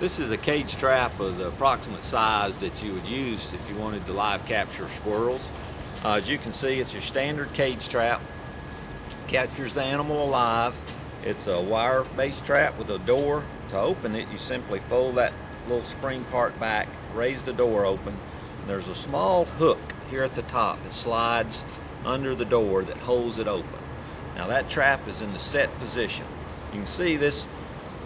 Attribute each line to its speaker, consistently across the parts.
Speaker 1: This is a cage trap of the approximate size that you would use if you wanted to live capture squirrels. Uh, as you can see, it's your standard cage trap. Captures the animal alive. It's a wire-based trap with a door. To open it, you simply fold that little spring part back, raise the door open. There's a small hook here at the top. It slides under the door that holds it open. Now that trap is in the set position. You can see this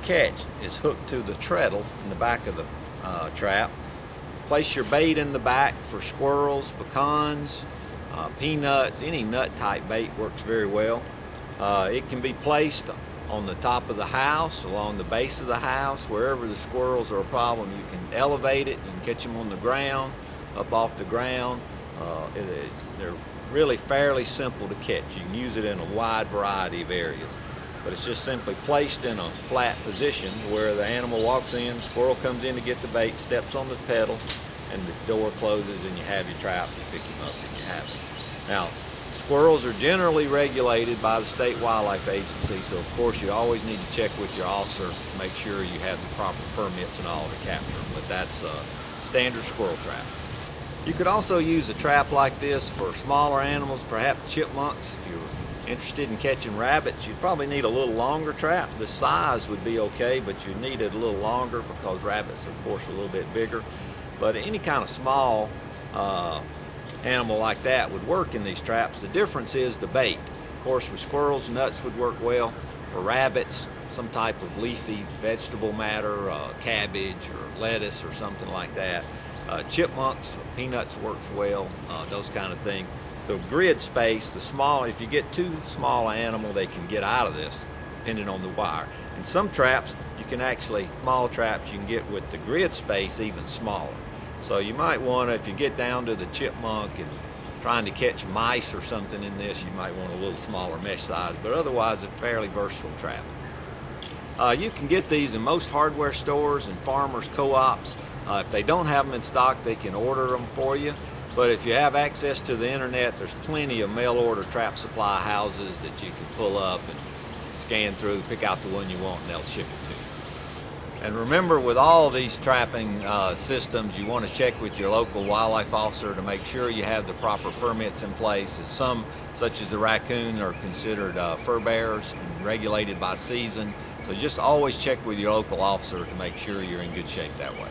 Speaker 1: catch is hooked to the treadle in the back of the uh, trap. Place your bait in the back for squirrels, pecans, uh, peanuts, any nut type bait works very well. Uh, it can be placed on the top of the house, along the base of the house, wherever the squirrels are a problem. You can elevate it, can catch them on the ground, up off the ground. Uh, they're really fairly simple to catch. You can use it in a wide variety of areas but it's just simply placed in a flat position where the animal walks in, squirrel comes in to get the bait, steps on the pedal, and the door closes and you have your trap, you pick him up and you have him. Now, squirrels are generally regulated by the State Wildlife Agency, so of course you always need to check with your officer to make sure you have the proper permits and all to capture them, but that's a standard squirrel trap. You could also use a trap like this for smaller animals, perhaps chipmunks if you're interested in catching rabbits, you'd probably need a little longer trap. The size would be okay, but you need it a little longer because rabbits are, of course, a little bit bigger. But any kind of small uh, animal like that would work in these traps. The difference is the bait. Of course, for squirrels, nuts would work well. For rabbits, some type of leafy vegetable matter, uh, cabbage or lettuce or something like that. Uh, chipmunks, peanuts works well, uh, those kind of things the grid space, the small, if you get too small an animal, they can get out of this, depending on the wire. And some traps, you can actually, small traps, you can get with the grid space even smaller. So you might want to, if you get down to the chipmunk and trying to catch mice or something in this, you might want a little smaller mesh size, but otherwise a fairly versatile trap. Uh, you can get these in most hardware stores and farmers co-ops. Uh, if they don't have them in stock, they can order them for you. But if you have access to the internet, there's plenty of mail order trap supply houses that you can pull up and scan through, pick out the one you want, and they'll ship it to you. And remember, with all these trapping uh, systems, you want to check with your local wildlife officer to make sure you have the proper permits in place. As some, such as the raccoon, are considered uh, fur bearers and regulated by season. So just always check with your local officer to make sure you're in good shape that way.